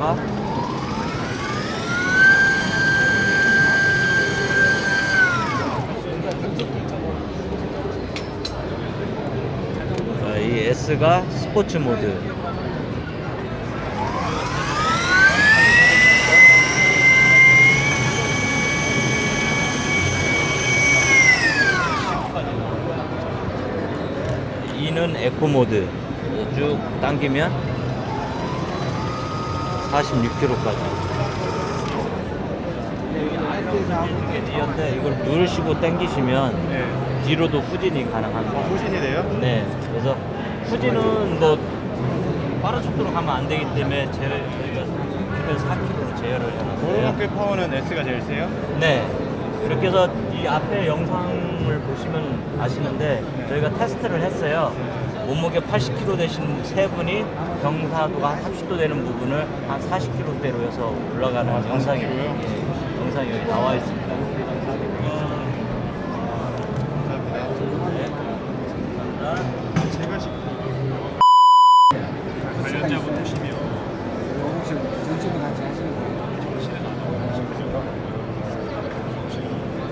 자, 이 S가 스포츠 모드. E는 에코 모드. 쭉 당기면 46km까지 이게 리어인데 이걸 누르시고 당기시면 네. 뒤로도 후진이 가능합니다 후진이 돼요? 네 그래서 후진은 뭐 빠른 속도로 가면 안 되기 때문에 제, 저희가 기본 4km로 제어를 해놨어요 오르막길 파워는 S가 제일 세요? 네. 그렇게 해서 이 앞에 영상을 보시면 아시는데 저희가 테스트를 했어요. 몸무게 80kg 되신 세 분이 경사도가 한 30도 되는 부분을 한 40kg대로 해서 올라가는 아, 영상이 40kg 요? 예, 영상이 여기 나와 있습니다. 제가 시 관련자분이시면 혹시 전집을 같이 하시는 거예요?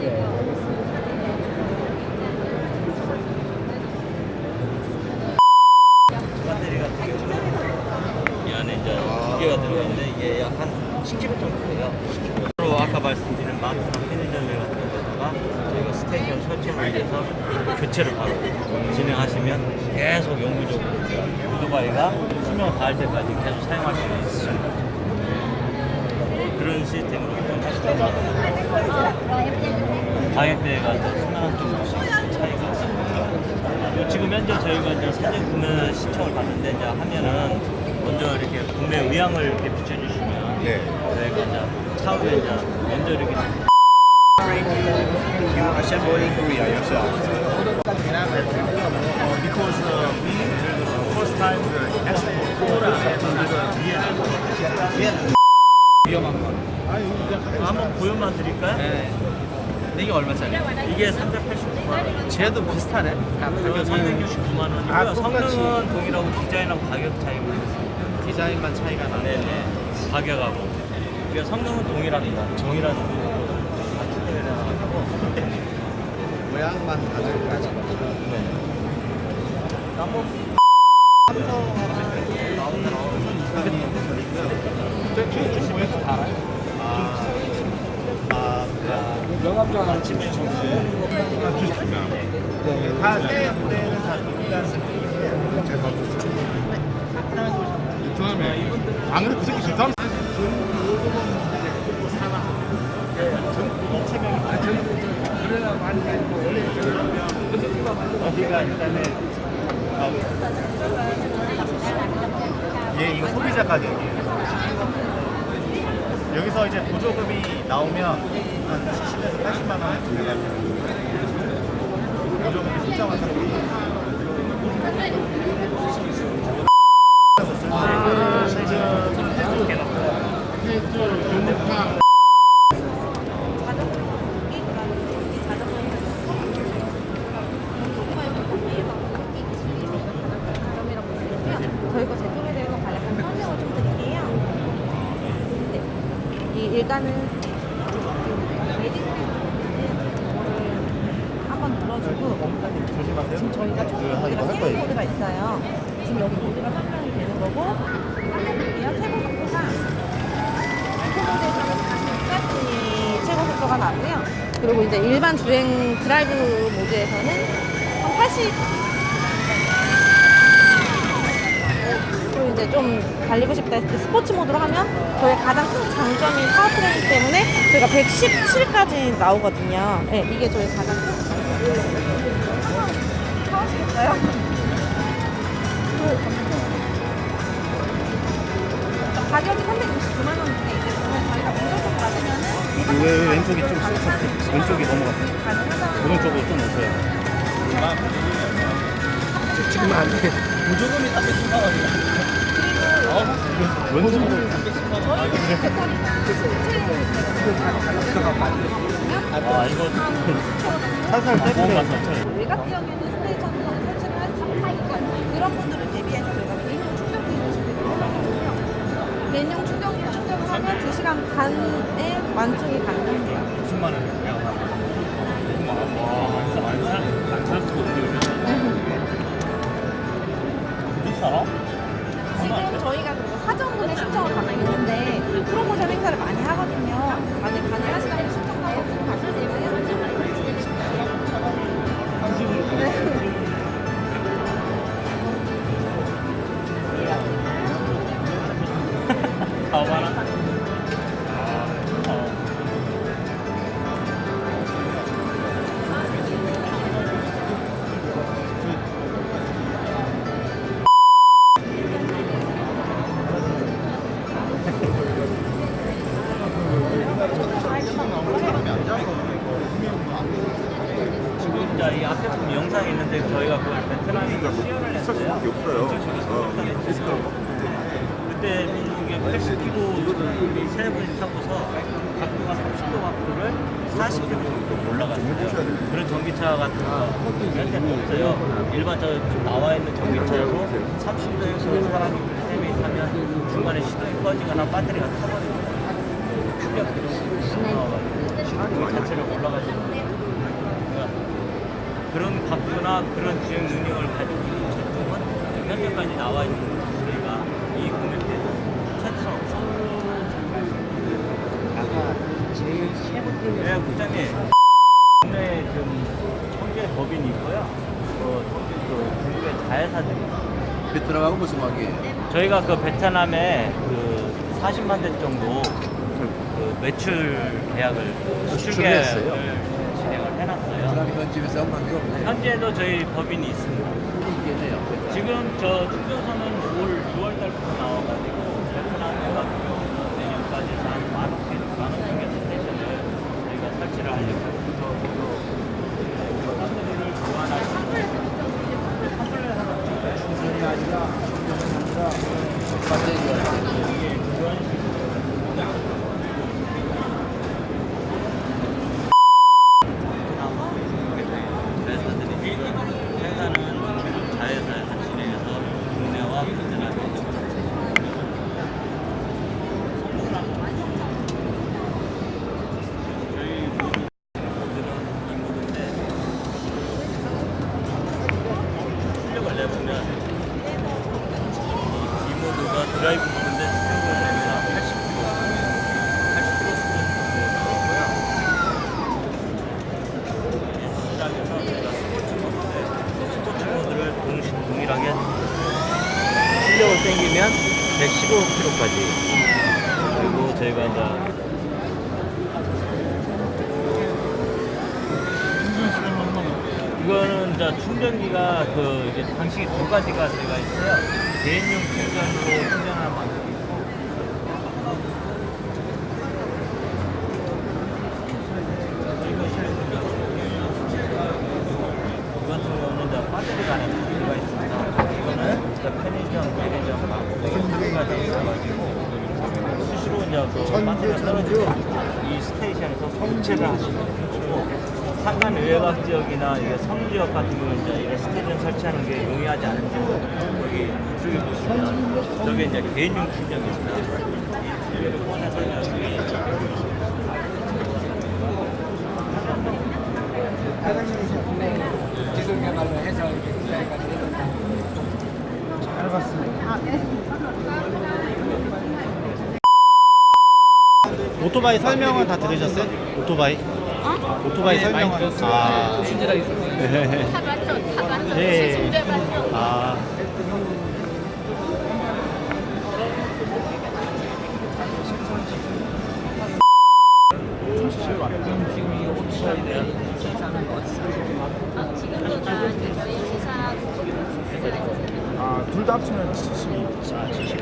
네, 알겠습니다. 배터리가 두 개죠. 이 안에 이제 두 개가 들어있는데 이게 약 한 10kg 정도 돼요. 10kg. 로 아까 말씀드린 마트나 편의점에 같은 데다가 저희가 스테이션 설치를 위해서 교체를 바로 진행하시면 계속 영구적으로 오토바이가 수명 다할 때까지 계속 사용할 수 있습니다. 그런 시스템으로 운영하시다 가격대가 이제 수만 정도씩 차이가 있습니다. 지금 현재 저희가 이제 사전 구매 신청을 받는데 이제 하면은 먼저 이렇게 구매 의향을 이렇게 비춰주시면 네. 저희가 이제 차후에 이제 먼저 이렇게 You assemble in Korea yourself? because uh, we first time uh, export 위험한 건. 한번 보여만 드릴까요? 네. 이게 얼마짜리? 이게 389만 원. 쟤도 비슷하네. 이거 369만 원이고요. 아. 성능은 동일하고 디자인하고 가격 차이가 있습니다. 디자인만 차이가 나네. 네네. 가격하고. 이게 성능은 동일합니다. 거. 같이 들어가고. 모양만 다르까지. 네. 한번 명함장 하나 아침에 다새 무대는 다 느낌인데 잘 봐줬어요. 베트남에 안 그래 그 새끼 베트남 어디가 일단은 아, 예, 이거 소비자 가격이에요. 여기서 이제 보조금이 나오면 한 70에서 80만 원에 들어가요. 보조금이 신청한 상품이 저희가 제품에 대해서 간략한 설명을 좀 드릴게요. 네. 이 일단은 매직 한번 눌러주고 지금 저희가 총 모드가 세 개의 모드가 있어요. 지금 여기 모드가 설명이 되는 거고 깜빡이요 최고 속도가 에코 모드에서는 46까지 최고 속도가 나고요. 그리고 이제 일반 주행 드라이브 모드에서는 한 80. 그리고 이제 좀 달리고 싶다 했을 때 스포츠 모드로 하면 저의 가장 큰 장점인 powertrain 때문에 저희가 117까지 나오거든요. 네, 이게 저희 가장 왜 왼쪽이 좀 쏟았어? 왼쪽이 넘어갔어. 가능하다. 오른쪽으로 좀 오세요. 지금 안 돼. 보조금이 310만 원이야. 왼쪽으로. 아 이거 살살 떼보세요. 외곽 지역에는 스테이션을 설치를 할수 있으니까 그런 분들을 대비해서 저희가 개인용 충전기를 준비를 해놨거든요. 개인용 충전기를 충전을 하면 2시간 반에 완충이 가능한데요. 10만 원이야. 와, 안살안살 수도 없는데 비싸? 지금 저희가 사전분에 신청을 받고 있는데 프로모션 행사를 많이 하거 일반 저 지금 나와 있는 전기차로 30도에서 사람이 세 명이 타면 중간에 시동이 꺼지거나 배터리가 타버리면 충격 기록 시동 자체를 올라가지는 거예요. 그러니까 그런 각도나 그런 주행 능력을 가지고 있는 제품은 현재까지 나와 있는 저희가 이 공연대에서 최초로 없어요. 아까 제일 최고 네, 국장님. 국내에 지금 청주에 법인이 있고요. 또 청주 그 중국의 자회사들이 있어요. 베트남하고 무슨 관계예요? 저희가 그 베트남에 그 40만 대 정도 그 매출 계약을 수출 수출을 계약을 했어요? 진행을 해놨어요. 베트남 현지에서 한 관계가 없네. 현재도 저희 법인이 있습니다. 있겠네요. 지금 저 충전소는 올 6월 달부터 나와가지고 베트남에 경우는 내년까지 한 만원 개, 만원 정도 스테이션을 저희가 설치를 하려고 저, 저, 배터리를 교환할 수 있는 컴플레 하나 충전이 아니라 충전이 아니라 배터리가 이게 그런 식으로 회사들이 회사는 자회사에 진행해서 국내와 베트남에 저희 모두들은 이 모두인데 출력을 내보면 이 모두가 드라이브 모드인데 출력을 내면 80km 80km 수준 나오고요 시작해서 저희가 스포츠 모드인데 스포츠 모드를 동시 동일하게 출력을 땡기면 115km까지 그리고 저희가 이제 이거는 이제 충전기가 그 이제 방식이 두 가지가 저희가 있어요. 개인용 충전으로 충전하는 방식이 있고 이 같은 경우는 이제 배터리가 안에 장비가 있습니다. 이거는 이제 편의점, 편의점, 장비가 돼 있어가지고 배터리가 떨어지면 이 스테이션에서 성체를 하시면 되고 산간 외곽 지역이나 이게 섬 지역 같은 경우는 이제 이런 스테이션 설치하는 게 용이하지 않은 지역 여기 이쪽에 보시면 저게 이제 개인용 충전기입니다. 오토바이 설명은 다 들으셨어요? 오토바이? 어? 오토바이 네, 설명은? 아. 친절하게 설명해. 타봤죠, 타봤죠. 네. 신대봤죠. 네. 네. 아. 아, 둘 다 합치면 72. 아, 72.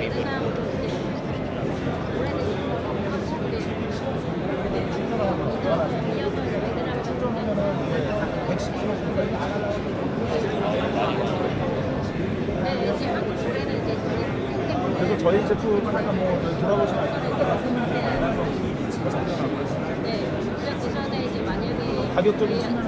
제품 뭐 돌아보시면 알겠지만 설명이 많아서 진짜 장난 아니었어요. 네, 시작 전에 이제 만약에 가격적인 측면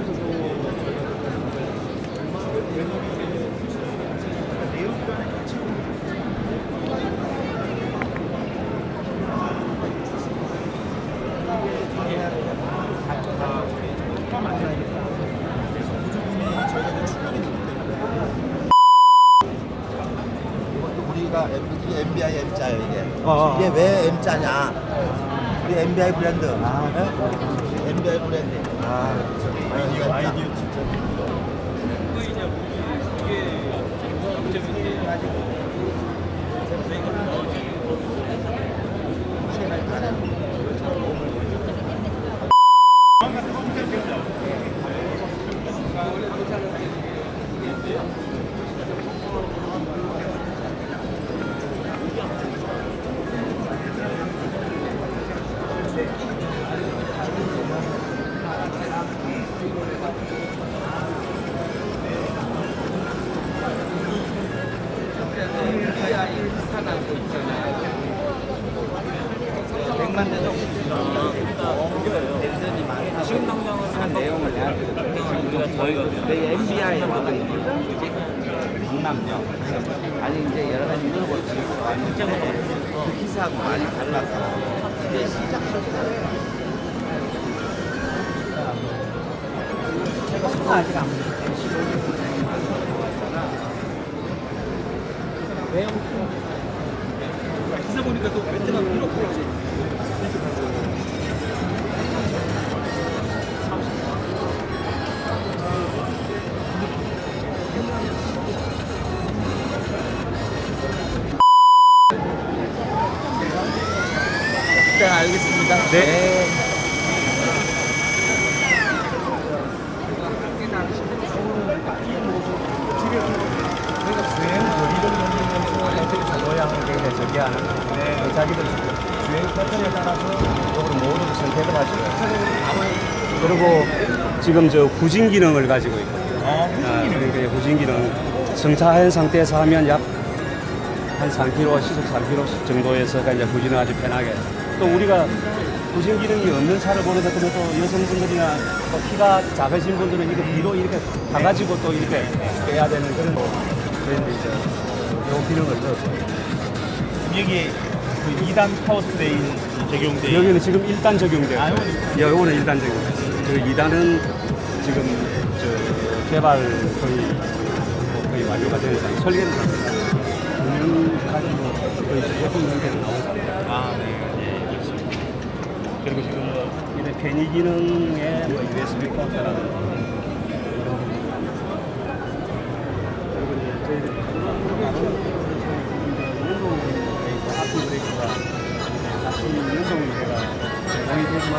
왜 M자냐? 우리 MBI 브랜드. 네? MBI 브랜드. 아, 아이디어 아이디어 진짜. 지금 기사 보니까 또 베트남 필요 네, 알겠습니다. 네. 모양을 저기 하는 네. 자기들 주행 패턴에 따라서 이쪽으로 모두 선택을 하죠. 그리고 지금 저 후진 기능을 가지고 있거든요. 아, 아, 그러니까 후진 기능 정차한 상태에서 하면 약 한 3km, 시속 3km 정도에서 이제 후진을 아주 편하게. 또 우리가 후진 기능이 없는 차를 보는 것 같으면 또 여성분들이나 또 키가 작으신 분들은 이렇게 뒤로 이렇게 가가지고 또 이렇게 빼야 되는 그런 거. 그런데 이제 요 기능을 넣었어요. 여기 그 2단 powertrain 적용돼 여기는 지금 1단 적용돼요. 아, 예, 요거는 1단 적용돼요. 그 2단은 지금 저 개발 거의 뭐 거의 완료가 되는 상태. 설계는 다 됐어요. 운영까지 뭐 거의 제품 나온 상태. 아, 네. 예, 그렇습니다. 그리고 지금 뭐 이래 편의 기능에 뭐 USB 포트라든지 이런 거. 그리고 이제 저희들이 연동 브레이크, 브레이크가 같이 연동이 돼가 제공이 되지만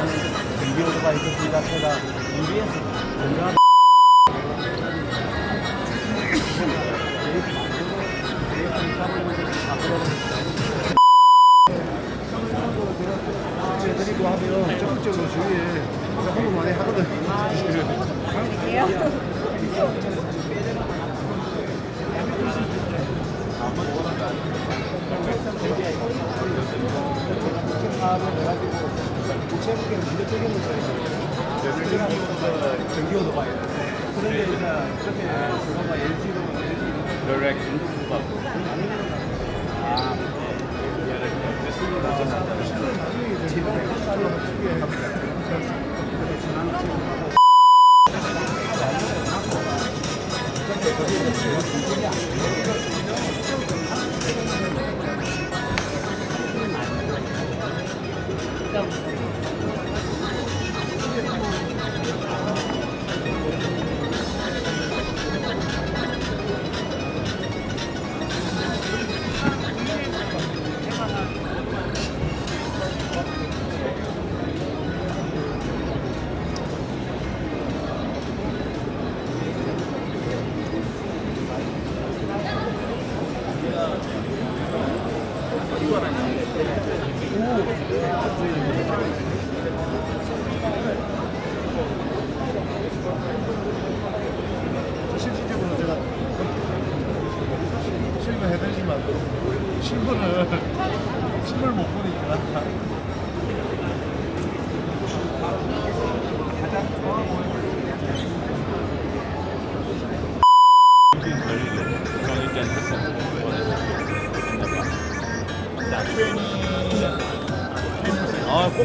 전기 오토바이 그 자체가 EBS 전자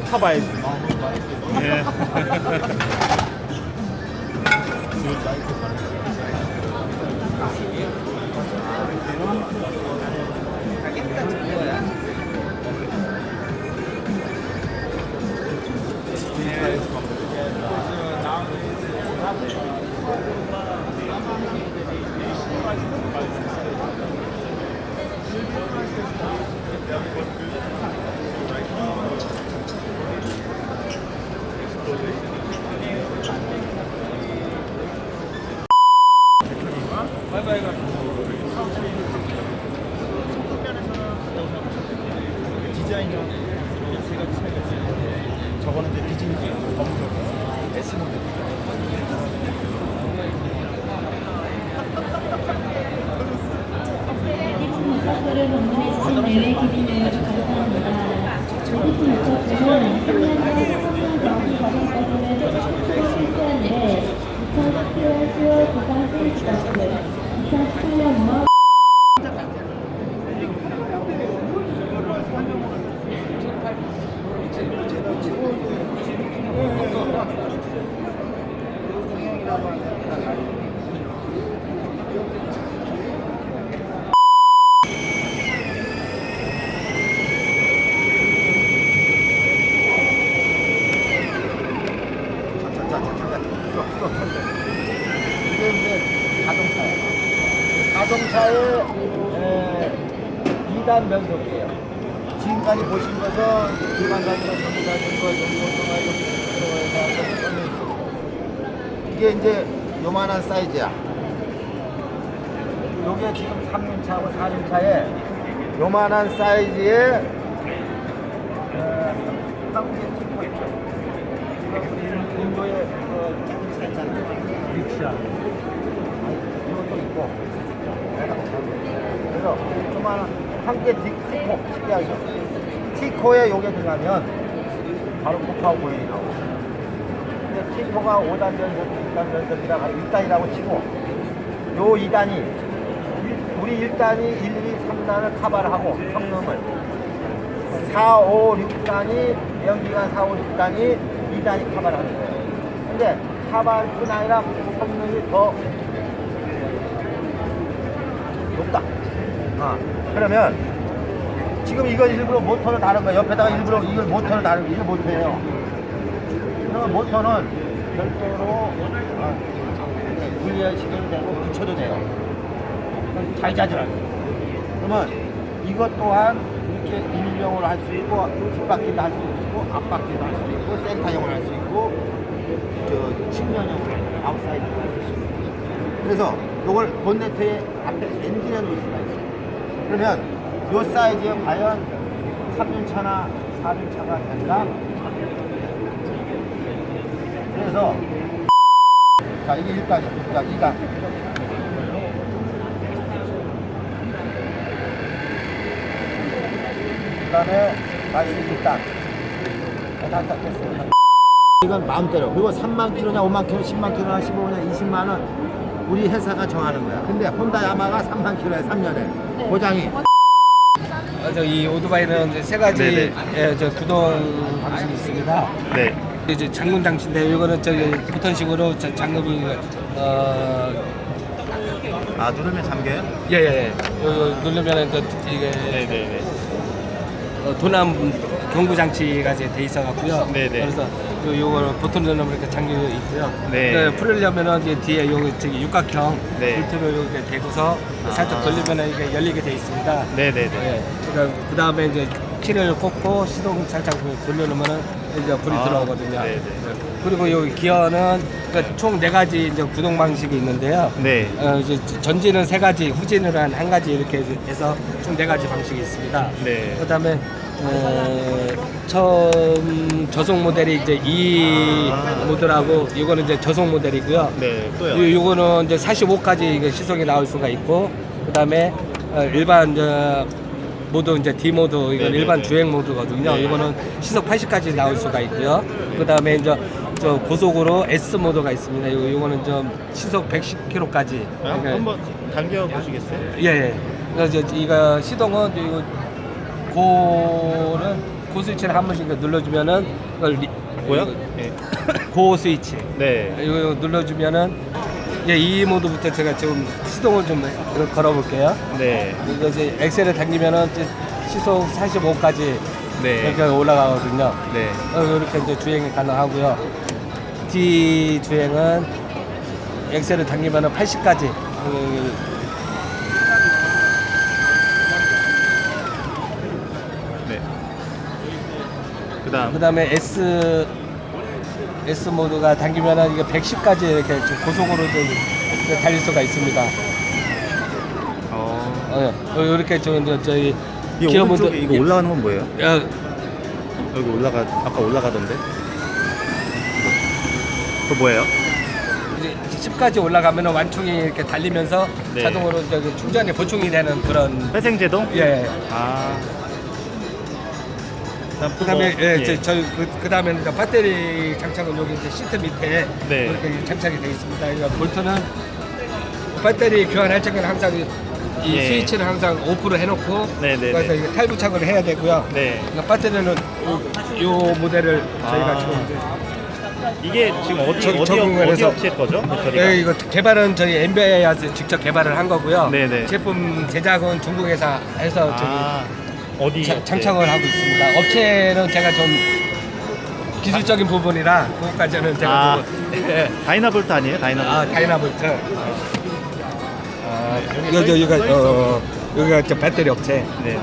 타봐야지. 예. 디자인이랑 세 가지 차이가 있어요. 저거는 이제 디즈니 검정 S 모델. 사고를 방문해주신 내외 기빈을 감사합니다. 모두 유튜브는 3년간 성장 경기 과정까지는 실시한데 2017년 10월 구강 페이스버스 2018년 5월 이게 이제 자동차예요. 자동차의 에, 2단 변속기예요. 지금까지 보신 것은 기관가지나 전기자전거, 전기오토바이, 전기오토바이에서 이게 이제 요만한 사이즈야. 요게 지금 3륜차하고 4륜차에 요만한 사이즈의 어, 인도의 있잖아요. 릭샤. 이것도 있고. 그래서 조그마한 한개 티코 특이하죠. 티코에 요게 들어가면 바로 폭파하고 보행이 나오고. 근데 티코가 5단 변속, 6단 변속이라 1단이라고 치고 요 2단이 우리 1단이 1, 2, 3단을 카바를 하고 성능을 4, 5, 6단이 연기관 4, 5, 6단이 2단이 카바를 하는 거예요. 근데 카바뿐 아니라 성능이 더 높다. 아, 그러면 지금 이건 일부러 모터를 다른 거예요. 옆에다가 일부러 이걸 모터를 다른 거 이거 모터예요. 그러면 모터는 별도로 아, 분리시켜도 되고 붙여도 돼요. 잘 자주라요. 그러면 이것 또한 이렇게 일용으로 할 수 있고 뒷바퀴도 할 수 있고 앞바퀴도 할 수 있고 센터형으로 할 수 있고 저 측면형으로 아웃사이드로 할 수 있고 그래서 이걸 본네트에 앞에 엔진에 놓을 수가 있어요. 그러면 이 사이즈에 과연 3륜차나 4륜차가 된다? 그래서 자 이게 1단이에요. 자 2단. 그 다음에 마이너스 1단. 다 됐어요. 이건 마음대로. 그리고 3만 킬로냐, 5만 킬로, 10만 킬로냐, 15냐, 20만 원 우리 회사가 정하는 거야. 근데 혼다 야마하가 3만 킬로에 3년에 보장이. 어, 저희 오토바이는 이제 세 가지 네네. 예, 저 구동 방식이 있습니다. 네. 이제 잠금 장치인데 이거는 저기 보턴식으로 자- 잠금이 어 아 누르면 잠겨요? 예예 누르면은 그 이게 네네네. 어, 도난 경고 장치가 이제 돼 있어 갖고요. 네네. 그래서 요 요거를 보통 이렇게 잠겨 있고요. 네. 그 풀려면은 이제 뒤에 요 저기 육각형 네. 볼트로 이렇게 대고서 살짝 아. 돌리면은 이게 열리게 돼 있습니다. 네네네. 예. 그러니까 그 다음에 이제 키를 꽂고 시동 살짝 돌려놓으면은 이제 불이 아, 들어오거든요. 네네. 그리고 여기 기어는 그러니까 총 네 가지 이제 구동 방식이 있는데요. 네. 어, 이제 전진은 세 가지, 후진은 한, 한 가지 이렇게 해서 총 네 가지 방식이 있습니다. 네. 그다음에 어, 처음 저속 모델이 이제 이 아. 모델하고 이거는 이제 저속 모델이고요. 네. 또요. 요, 요거는 이제 45까지 이게 시속이 나올 수가 있고 그다음에 어, 일반 저 모드 이제 D 모드 이건 네네네. 일반 주행 모드거든요. 네. 이거는 시속 80까지 나올 수가 있고요. 그 다음에 이제 저 고속으로 S 모드가 있습니다. 요, 요거는 좀 시속 110km까지. 한번 당겨 보시겠어요? 예, 예. 그래서 이제 이거 시동은 이거 go는 go 스위치를 한 번씩 눌러주면은 이걸 리- 예. go 스위치. 네. 이거 눌러주면은 이제 이 모드부터 제가 지금 시동을 좀 걸어볼게요. 네. 이거 이제 엑셀을 당기면은 시속 45까지 네. 이렇게 올라가거든요. 네. 어, 이렇게 이제 주행이 가능하고요. 뒤 주행은 엑셀을 당기면은 80까지. 네. 그다음 그다음에 S S 모드가 당기면은 이게 110까지 이렇게 좀 고속으로 좀 달릴 수가 있습니다. 어. 어, 어, 이렇게 저 이제 저희 이 기어 모드- 이거 예. 올라가는 건 뭐예요? 야, 여기 올라가 아까 올라가던데. 그거 뭐예요? 이제 10까지 올라가면 완충이 이렇게 달리면서 네. 자동으로 저기 충전이 보충이 되는 그런 회생제동? 예. 아. 그다음 그다음에 뭐, 예, 저, 저희 그, 그다음에 이제 배터리 장착은 여기 이제 시트 밑에 네. 이렇게 장착이 되어 있습니다. 이거 볼트는 배터리 교환할 적에는 항상 이, 이 예. 스위치를 항상 오프로 해놓고 네, 네, 그래서 네. 이게 탈부착을 해야 되고요. 네. 그러니까 배터리는 요, 요 모델을 저희가 아. 지금 이제 이게 지금 어디 저- 어디, 어디 업체 거죠? 배터리가? 예, 이거 개발은 저희 엔비아에서 직접 개발을 한 거고요. 네네. 제품 제작은 중국 회사에서 아, 저기 자- 업체? 장착을 하고 있습니다. 업체는 제가 좀 기술적인 부분이라 그것까지는 제가 아, 예. 다이나볼트 아니에요? 다이나볼트. 아 다이나볼트. 아, 여기 여기가 어, 여기가 저 배터리 업체. 네.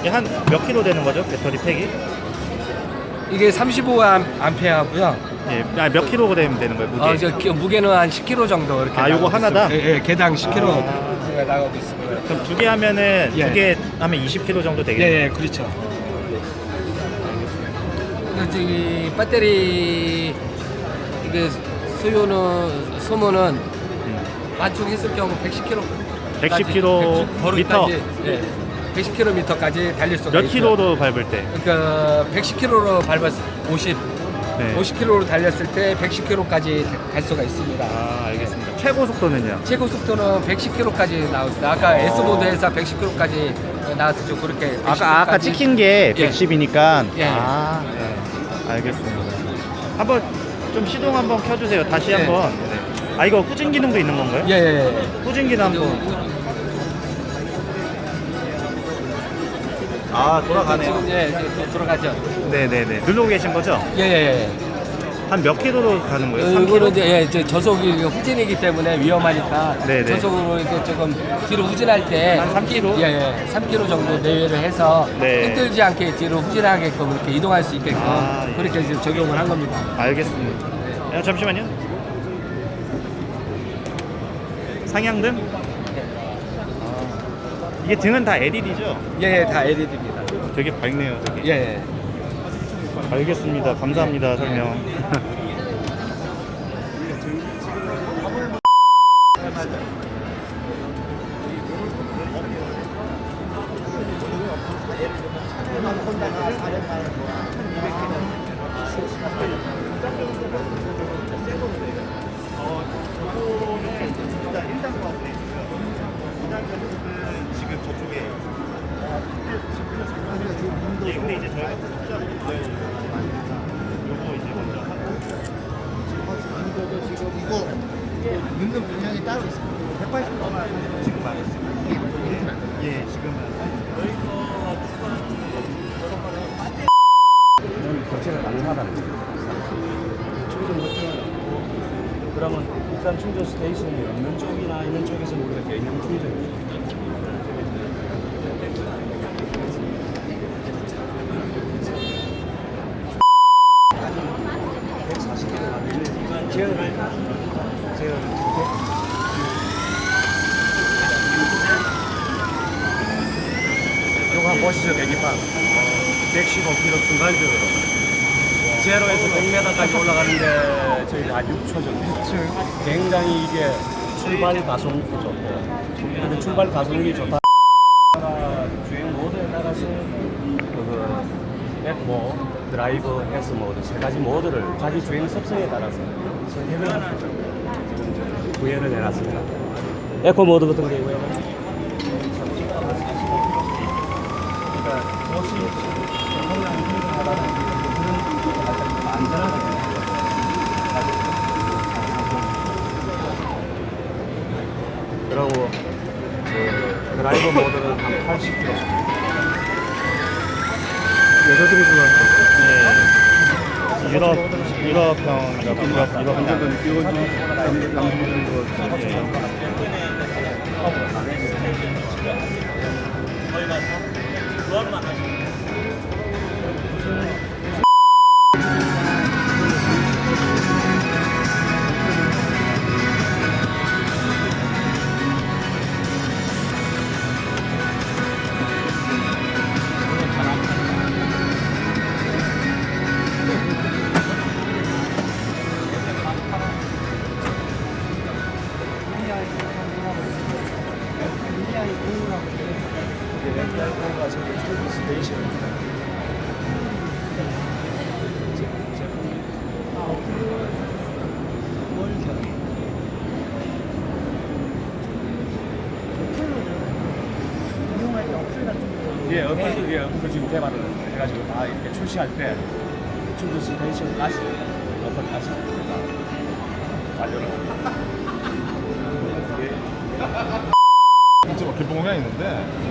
이게 한몇 킬로 되는 거죠? 배터리 팩이? 이게 35 암페어고요. 예. 아, 몇 킬로그램 되는 거예요? 무게? 어, 저 기- 무게는 한 10kg 정도 이렇게. 아, 요거? 있습니다. 예, 예, 개당 10kg 아. 제가 나가고 있습니다. 그럼 두 개 하면은 예. 두개 하면 20킬로 정도 되겠네요. 예, 예, 그렇죠. 근데 저기 배터리 이게 수요는 소모는 음. 완충했을 경우 110km. 110km 미터? 예. 110km까지 달릴 수가 몇. 킬로로 밟을 때? 그러니까 110km로 밟았 50, 네. 50km로 달렸을 때 110km까지 갈 수가 있습니다. 아, 알겠습니다. 최고 속도는요? 최고 속도는 110km까지 나왔습니다. 아까 S 모드에서 110km까지 나왔죠. 그렇게 아까 아까 110km 까지. 찍힌 게 예. 110이니까. 예. 아, 네. 알겠습니다. 한번 좀 시동 한번 켜주세요. 다시 예. 한번. 네. 아 이거 후진 기능도 있는 건가요? 예, 예, 예. 후진 기능 한번. 아 돌아가네요. 지금 예, 돌아가죠. 네네네. 누르고 계신 거죠? 예, 예, 예. 한 몇 킬로로 가는 거예요? 어, 3 이거는? 이제 예, 저 저속이 후진이기 때문에 위험하니까 네네. 저속으로 이렇게 조금 뒤로 후진할 때 한3 킬로? 예, 예. 3km 정도 내외를 해서 네. 힘들지 않게 뒤로 후진하게끔 이렇게 이동할 수 있게끔 아, 예. 그렇게 지금 적용을 한 겁니다. 알겠습니다. 야, 잠시만요. 상향등? 아, 이게 등은 다 LED죠? 예, 예, 다 LED입니다. 되게 밝네요, 되게. 예, 예. 알겠습니다. 감사합니다, 설명. 일단 충전 스테이션이 없는 쪽이나 있는 쪽에서 우리가 제어를 제어를 요거 보시죠 계기판. 115km 순간적으로 제로에서 100m까지 올라가는데 저희가 한 6초 정도. 굉장히 이게 출발 가속도 좋고 근데 출발 가속이 좋다. 주행 모드에 따라서 그 백모, 드라이브, S 모드 세 가지 모드를 자기 주행 습성에 따라서 선택을 구현을 해놨습니다. 에코 모드 같은 경우에는. 그러니까 도시 드라이버 모델은 한 80km 정도. 여자들이 좋아하는 유럽 유럽형 유럽 유럽 남자들은 끼워준 남자들은 거 거기 가서 교환만 하시면 출시할 때 스테이션까지 어플까지 다 완료를 합니다. 이제 뭐 개봉공연이 있는데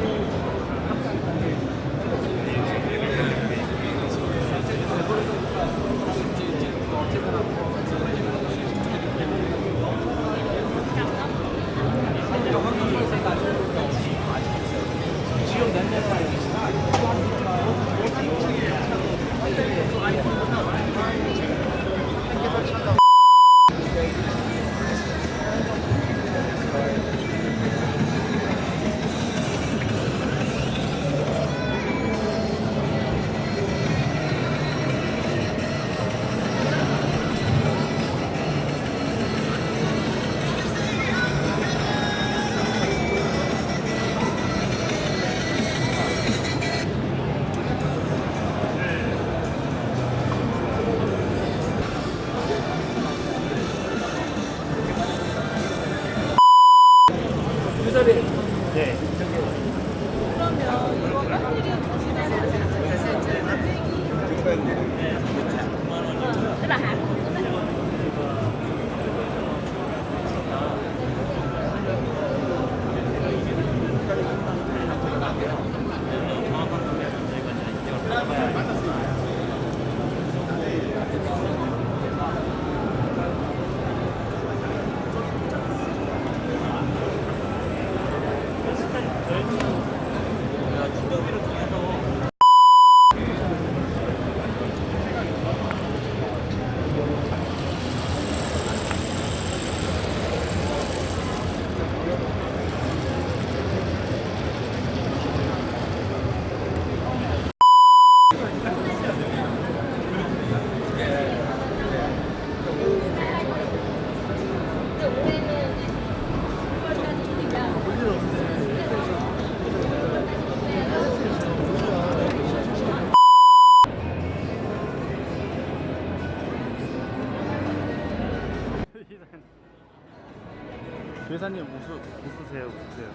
웃으세요, 웃으세요.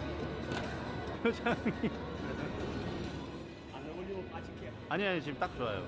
회장님. 안 어울리면 빠질게요. 아니, 아니, 지금 딱 좋아요.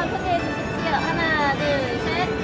한번 터치해 주십시오. 하나, 둘, 셋.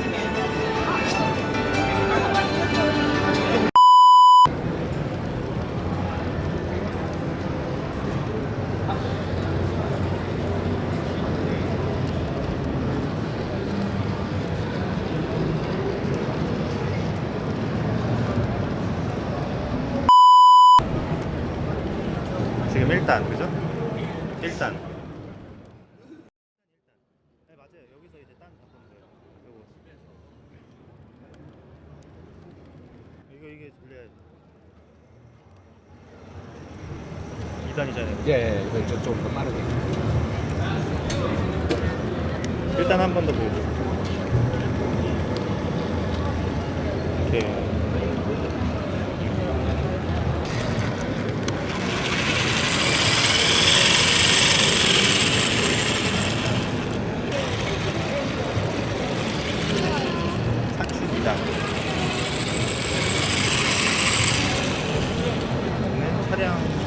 Yeah.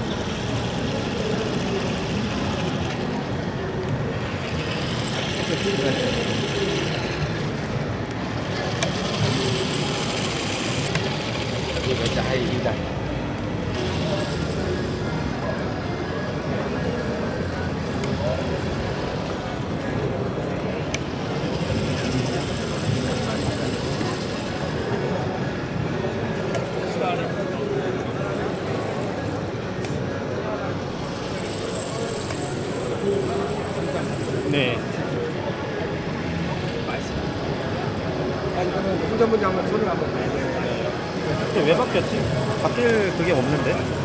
어떤 한번 소리를 한번. 근데 왜 바뀌었지? 바뀔 그게 없는데?